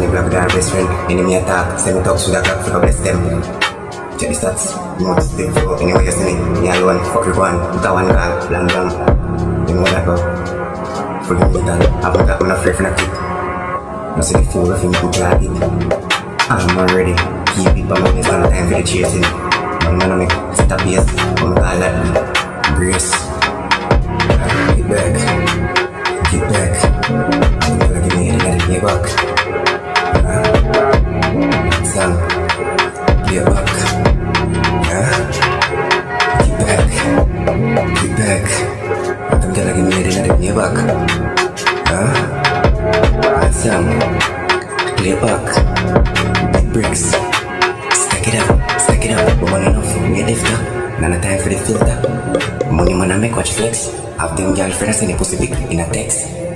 to best friend. Enemy attack, send me a clock for them. Check the anyway you see me, me alone, fuck one. You know I'm not, I'm not afraid for nothing. I see the fool of him glad it. I'm keep it, I'm not time for the chasing. I make set I'm oh gonna let brace. Get back, get back. Gotta give me back. Dengan dia bak. Ha? Asam. Clear back. Big bricks. Stack it up. Stack it up. Money enough. Lift up. None time for the filter. Money man I make watch flex. Have them girlfriends in a pussy pic in a text.